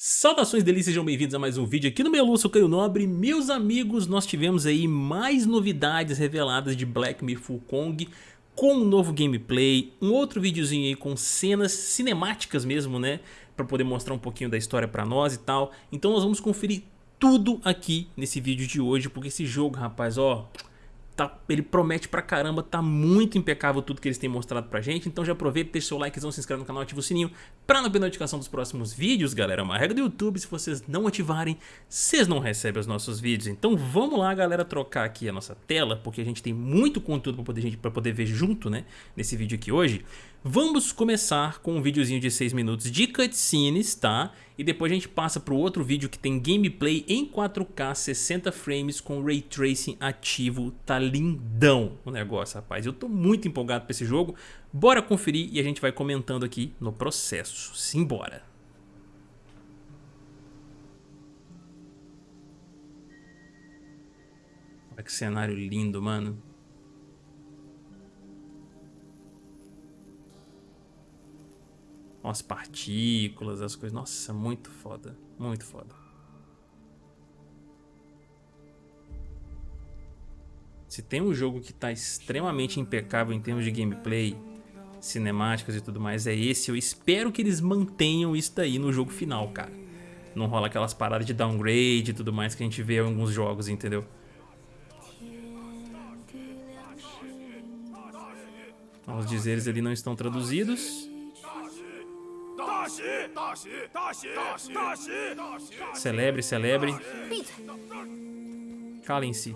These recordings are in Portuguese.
Saudações delícias, sejam bem-vindos a mais um vídeo aqui no meu Lúcio Caio Nobre. Meus amigos, nós tivemos aí mais novidades reveladas de Black Myth Wukong com um novo gameplay, um outro videozinho aí com cenas cinemáticas mesmo, né? Pra poder mostrar um pouquinho da história pra nós e tal. Então nós vamos conferir tudo aqui nesse vídeo de hoje, porque esse jogo, rapaz, ó, Tá, ele promete pra caramba, tá muito impecável tudo que eles têm mostrado pra gente, então já aproveita, deixa seu likezão, se inscreve no canal, ativa o sininho pra não perder notificação dos próximos vídeos, galera. É uma regra do YouTube, se vocês não ativarem, vocês não recebem os nossos vídeos. Então vamos lá, galera, trocar aqui a nossa tela, porque a gente tem muito conteúdo pra poder, gente, pra poder ver junto, né, nesse vídeo aqui hoje. Vamos começar com um videozinho de 6 minutos de cutscenes, tá? E depois a gente passa para o outro vídeo que tem gameplay em 4K, 60 frames com Ray Tracing ativo. Tá lindão o negócio, rapaz. Eu tô muito empolgado para esse jogo. Bora conferir e a gente vai comentando aqui no processo. Simbora! Olha que cenário lindo, mano. As partículas, as coisas. Nossa, muito foda. Muito foda. Se tem um jogo que está extremamente impecável em termos de gameplay, cinemáticas e tudo mais, é esse. Eu espero que eles mantenham isso daí no jogo final, cara. Não rola aquelas paradas de downgrade e tudo mais que a gente vê em alguns jogos, entendeu? Os dizeres ali não estão traduzidos. Celebre, celebre. Calem-se.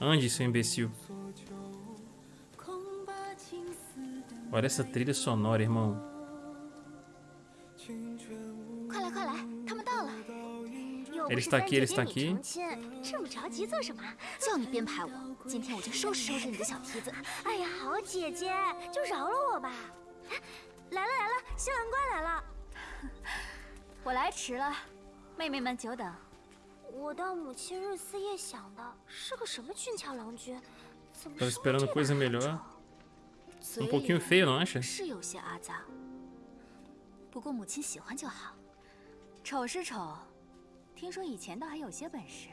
Ande, seu imbecil. Olha essa trilha sonora, irmão. Ele está aqui, ele está aqui. 来了来了，新郎官来了！我来迟了，妹妹们久等。我到母亲日思夜想的，是个什么俊俏郎君？怎么 esperando coisa melhor。Um pouquinho feio, não acha？是有些阿杂，不过母亲喜欢就好。丑是丑，听说以前倒还有些本事。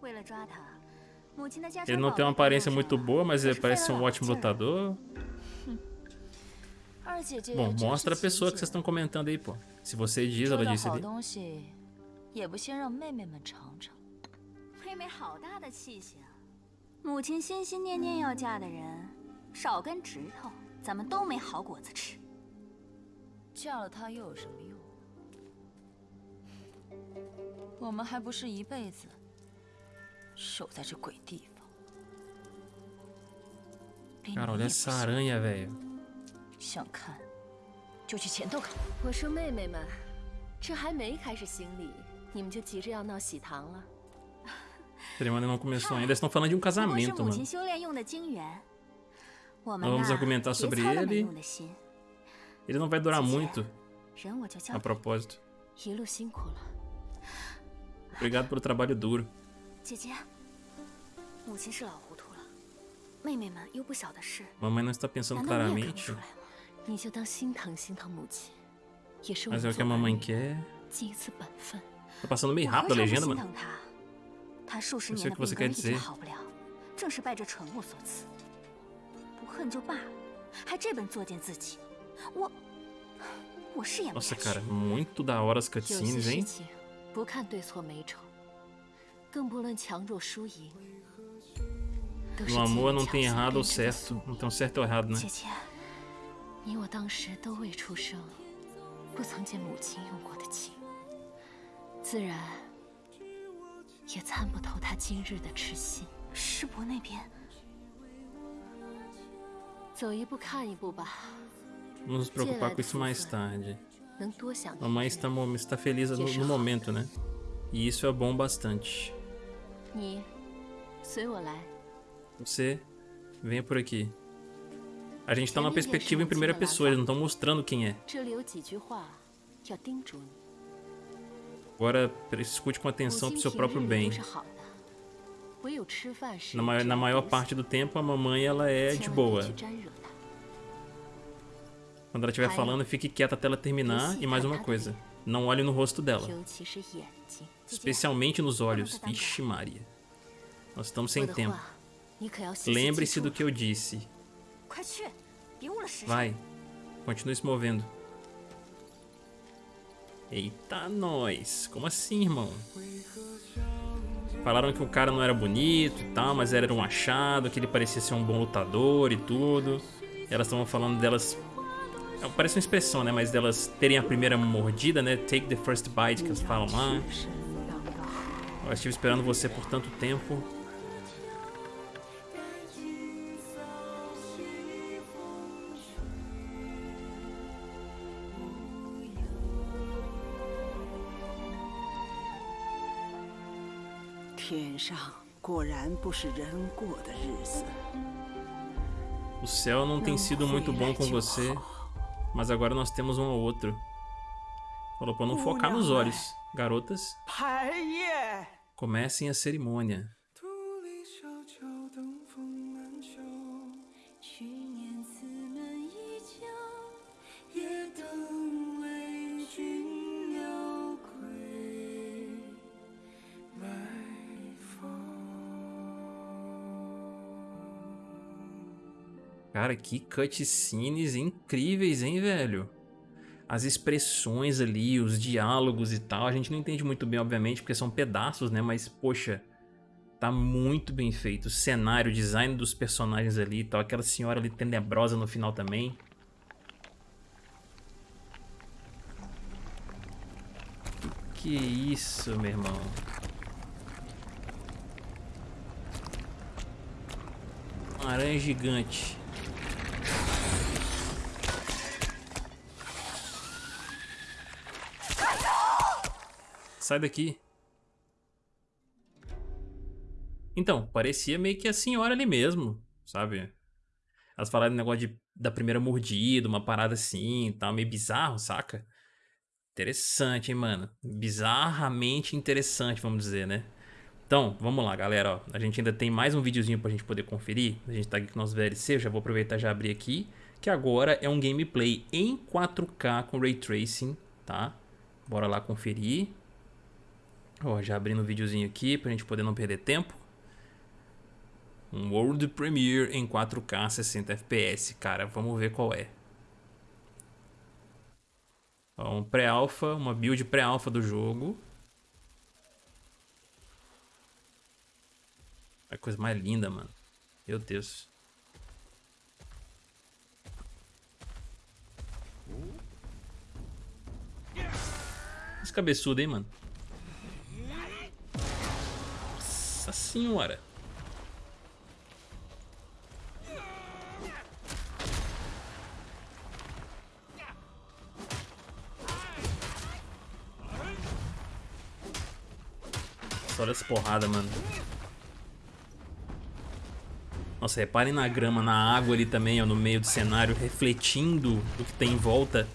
为了抓他，母亲的家 Ele não tem uma aparência muito boa, mas ele parece um ótimo lutador. Bom, mostra a pessoa que vocês estão comentando aí, pô. Se você diz, ela disse ali. 也不先让妹妹们尝尝。妹妹好大的气性，母亲心心念念要嫁的人，少根指头，咱们都没好果子吃。嫁了她又有什么用？我们还不是一辈子守在这鬼地方。Cara, olha essa aranha, velho. 想看，就去前头看。我说妹妹们，这还没开始行礼，你们就急着要闹喜糖了。cerimônia não começou ainda. Estão falando de um casamento, mano. Vamos argumentar sobre ele. Ele não vai durar muito. A propósito. Obrigado pelo trabalho duro. 姐姐，母亲是老糊涂了，妹妹们又不晓得事。Mamãe não está pensando claramente. 你就当心疼心疼母亲，也是 Mas é o que a mamãe quer. 尽一次本分。Tá passando meio rápido a legenda, mano. 他数十年的病根一直好不了，正是拜这蠢物所赐。不恨就罢了，还这般作践自己，我我是演不下 Nossa, cara, muito da hora as cutscenes, hein? 不看对错美丑，更不论强弱输赢。No amor não tem errado ou certo, não tem certo ou errado, né? 姐姐。 你我当时都未出生，不曾见母亲用过的情，自然也参不透她今日的痴心。师伯那边，走一步看一步吧。Vamos nos preocupar com isso mais tarde. Mamãe está, está feliz no, no momento, né? E isso é bom bastante. Você venha por aqui. A gente tá numa perspectiva em primeira pessoa, eles não estão mostrando quem é. Agora, escute com atenção pro seu próprio bem. Na maior, na maior parte do tempo, a mamãe ela é de boa. Quando ela estiver falando, fique quieta até ela terminar. E mais uma coisa, não olhe no rosto dela. Especialmente nos olhos. Ixi Maria. Nós estamos sem tempo. Lembre-se do que eu disse. Vai. Continue se movendo. Eita, nós. Como assim, irmão? Falaram que o cara não era bonito e tal, mas era um achado, que ele parecia ser um bom lutador e tudo. E elas estavam falando delas... É, parece uma expressão, né? Mas delas terem a primeira mordida, né? Take the first bite, que elas falam lá. Eu estive esperando você por tanto tempo. O céu não tem sido muito bom com você, mas agora nós temos um ao outro. Falou pra não focar nos olhos. Garotas, comecem a cerimônia. Cara, que cutscenes incríveis, hein, velho? As expressões ali, os diálogos e tal, a gente não entende muito bem, obviamente, porque são pedaços, né? Mas, poxa, tá muito bem feito. O cenário, o design dos personagens ali e tal, aquela senhora ali tenebrosa no final também. Que isso, meu irmão? aranha gigante. Sai daqui. Então, parecia meio que a senhora ali mesmo, sabe? Elas falaram negócio de, da primeira mordida, uma parada assim tal, meio bizarro, saca? Interessante, hein, mano? Bizarramente interessante, vamos dizer, né? Então, vamos lá, galera, ó. A gente ainda tem mais um videozinho pra gente poder conferir. A gente tá aqui com o nosso VLC, eu já vou aproveitar e já abrir aqui. Que agora é um gameplay em 4K com Ray Tracing, tá? Bora lá conferir. Ó, já abrindo o videozinho aqui pra gente poder não perder tempo. Um World Premiere em 4K 60 FPS. Cara, vamos ver qual é. Ó, um pré-alpha, uma build pré-alpha do jogo. A coisa mais linda, mano. Meu Deus. Esse cabeçudo, hein, mano. Nossa senhora. Olha essa porrada, mano. Nossa, reparem na grama, na água ali também, ó, no meio do cenário, refletindo o que tem em volta.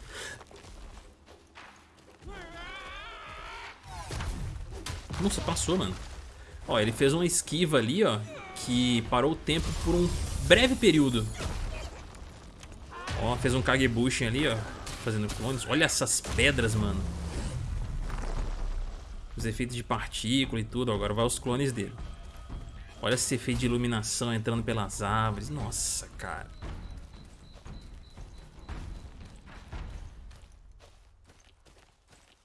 Nossa, passou, mano. Ó, ele fez uma esquiva ali, ó, que parou o tempo por um breve período. Ó, fez um Kagebushin ali, ó, fazendo clones. Olha essas pedras, mano. Os efeitos de partícula e tudo. Agora vai os clones dele. Olha esse efeito de iluminação entrando pelas árvores. Nossa, cara.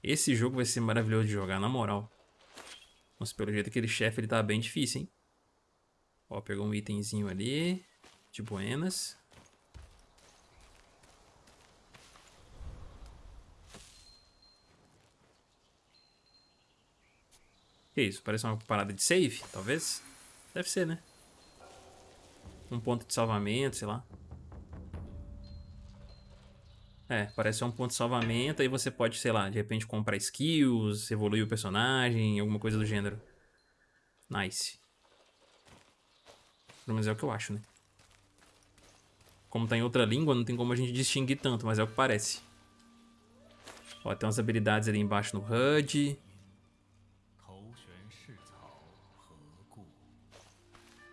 Esse jogo vai ser maravilhoso de jogar, na moral. Nossa, pelo jeito aquele chefe ele tá bem difícil, hein? Ó, pegou um itemzinho ali. De buenas. Que isso? Parece uma parada de save, talvez? Deve ser, né? Um ponto de salvamento, sei lá. É, parece ser um ponto de salvamento, aí você pode, sei lá, de repente comprar skills, evoluir o personagem, alguma coisa do gênero. Nice. Pelo menos é o que eu acho, né? Como tá em outra língua, não tem como a gente distinguir tanto, mas é o que parece. Ó, tem umas habilidades ali embaixo no HUD.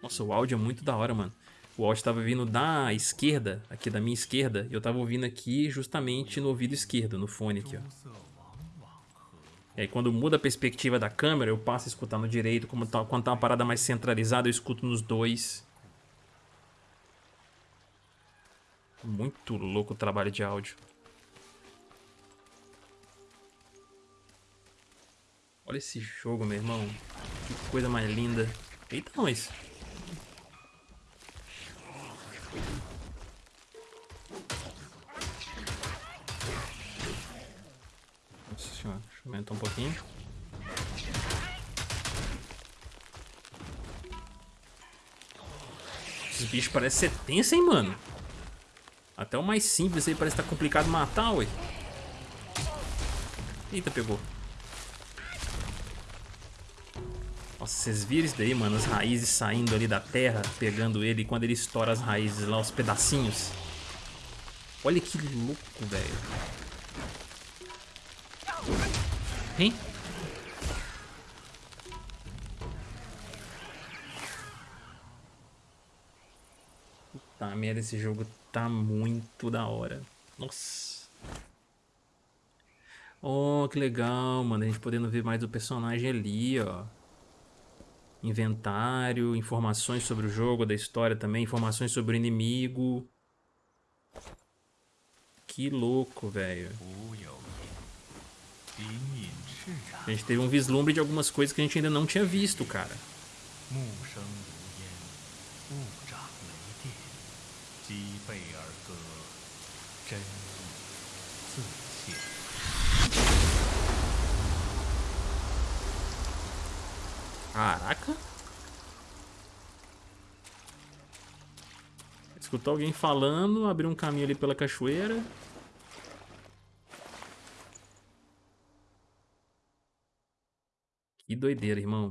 Nossa, o áudio é muito da hora, mano. O áudio estava vindo da esquerda, aqui da minha esquerda, e eu estava ouvindo aqui justamente no ouvido esquerdo, no fone aqui, ó. E aí quando muda a perspectiva da câmera, eu passo a escutar no direito, como tá, quando tá uma parada mais centralizada, eu escuto nos dois. Muito louco o trabalho de áudio. Olha esse jogo, meu irmão. Que coisa mais linda. Eita, nós. Deixa eu aumentar um pouquinho. Esses bichos parecem ser tensos, hein, mano? Até o mais simples aí parece estar tá complicado matar, ué. Eita, pegou. Nossa, vocês viram isso daí, mano? As raízes saindo ali da terra, pegando ele. quando ele estoura as raízes lá, os pedacinhos. Olha que louco, velho. Hein? Puta merda, esse jogo tá muito da hora. Nossa. Oh, que legal, mano. A gente podendo ver mais do personagem ali, ó inventário, informações sobre o jogo, da história também, informações sobre o inimigo. Que louco, velho. A gente teve um vislumbre de algumas coisas que a gente ainda não tinha visto, cara. Caraca. Escutou alguém falando, abriu um caminho ali pela cachoeira. Que doideira, irmão.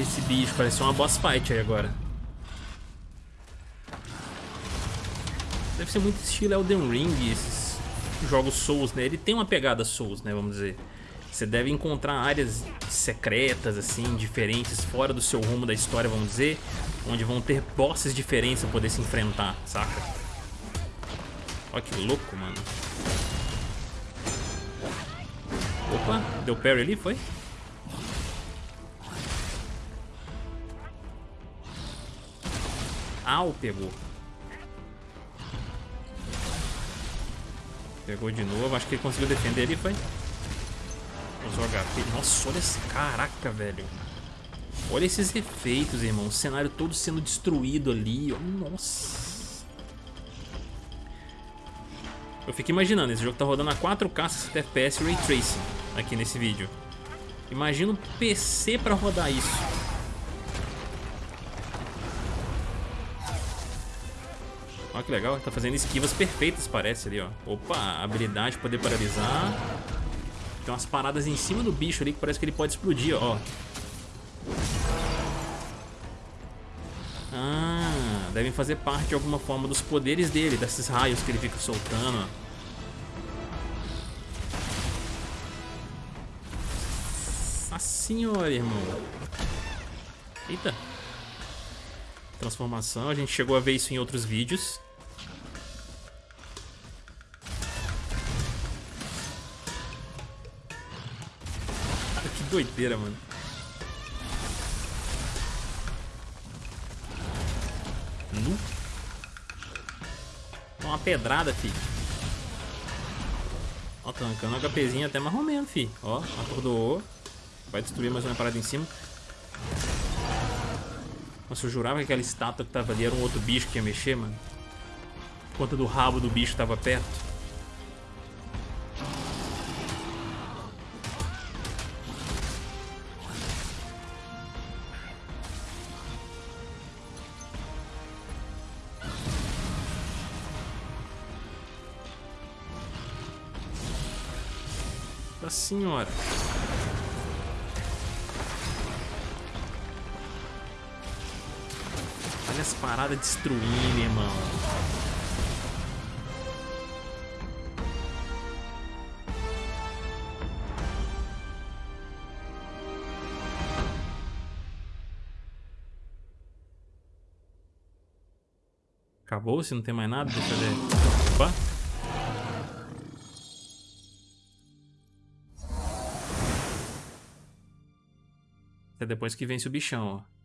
esse bicho, parece uma boss fight aí agora. Deve ser muito estilo Elden Ring, esses jogos Souls, né? Ele tem uma pegada Souls, né, vamos dizer. Você deve encontrar áreas secretas, assim, diferentes, fora do seu rumo da história, vamos dizer, onde vão ter bosses diferentes pra poder se enfrentar, saca? Olha que louco, mano. Opa, deu parry ali, foi? Au, pegou. Pegou de novo. Acho que ele conseguiu defender ali, foi? Usou HP. Nossa, olha esse... Caraca, velho. Olha esses efeitos, irmão. O cenário todo sendo destruído ali. Nossa. Eu fico imaginando. Esse jogo tá rodando a 4K 60 FPS Ray Tracing aqui nesse vídeo. Imagina um PC pra rodar isso. Que legal, tá fazendo esquivas perfeitas, parece ali, ó. Opa, habilidade, poder paralisar. Tem umas paradas em cima do bicho ali que parece que ele pode explodir, ó. Ah, devem fazer parte de alguma forma dos poderes dele, desses raios que ele fica soltando, Nossa senhora, irmão. Eita. Transformação, a gente chegou a ver isso em outros vídeos. Doideira, mano. Nu. Uma pedrada, fi. Ó, tancando um HPzinho até mais ou menos, fi. Ó, acordou. Vai destruir mais uma parada em cima. Nossa, eu jurava que aquela estátua que tava ali era um outro bicho que ia mexer, mano. Por conta do rabo do bicho tava perto. Nossa senhora. Olha as paradas destruindo, irmão. Acabou? Se não tem mais nada, deixa eu ver. Opa. Depois que vence o bichão, ó.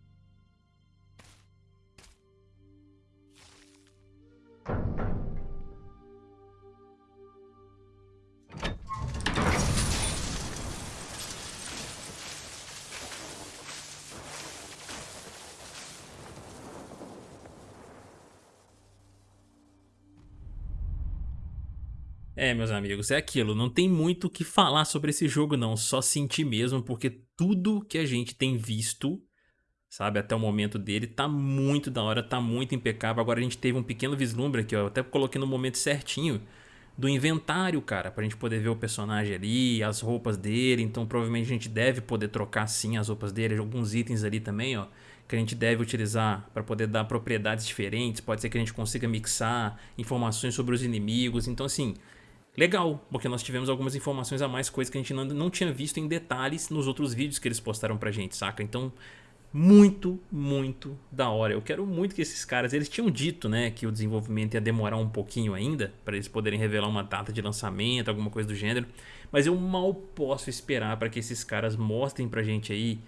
É, meus amigos, é aquilo, não tem muito o que falar sobre esse jogo não, só sentir mesmo, porque tudo que a gente tem visto, sabe, até o momento dele, tá muito da hora, tá muito impecável. Agora a gente teve um pequeno vislumbre aqui, ó, eu até coloquei no momento certinho, do inventário, cara, pra gente poder ver o personagem ali, as roupas dele, então provavelmente a gente deve poder trocar sim as roupas dele, alguns itens ali também, ó, que a gente deve utilizar para poder dar propriedades diferentes, pode ser que a gente consiga mixar informações sobre os inimigos, então assim, legal, porque nós tivemos algumas informações a mais, coisas que a gente não, não tinha visto em detalhes nos outros vídeos que eles postaram pra gente, saca? Então, muito, muito da hora. Eu quero muito que esses caras, eles tinham dito, né, que o desenvolvimento ia demorar um pouquinho ainda, para eles poderem revelar uma data de lançamento, alguma coisa do gênero, mas eu mal posso esperar para que esses caras mostrem pra gente aí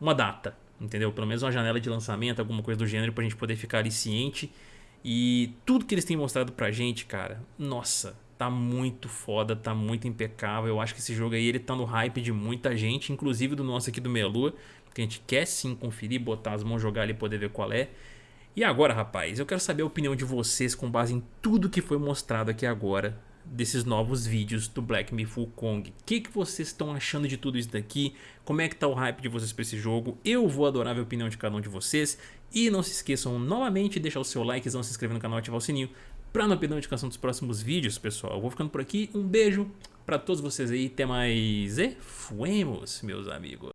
uma data, entendeu? Pelo menos uma janela de lançamento, alguma coisa do gênero, pra gente poder ficar ali ciente. E tudo que eles têm mostrado pra gente, cara, nossa, tá muito foda, tá muito impecável. Eu acho que esse jogo aí ele tá no hype de muita gente, inclusive do nosso aqui do Melua, que a gente quer sim conferir, botar as mãos, jogar ali e poder ver qual é. E agora, rapaz, eu quero saber a opinião de vocês com base em tudo que foi mostrado aqui agora desses novos vídeos do Black Myth Wukong. O que, que vocês estão achando de tudo isso daqui? Como é que tá o hype de vocês para esse jogo? Eu vou adorar ver a opinião de cada um de vocês. E não se esqueçam novamente de deixar o seu like, se inscrever no canal e ativar o sininho para não perder a notificação dos próximos vídeos, pessoal. Eu vou ficando por aqui. Um beijo para todos vocês aí. Até mais e fuemos, meus amigos.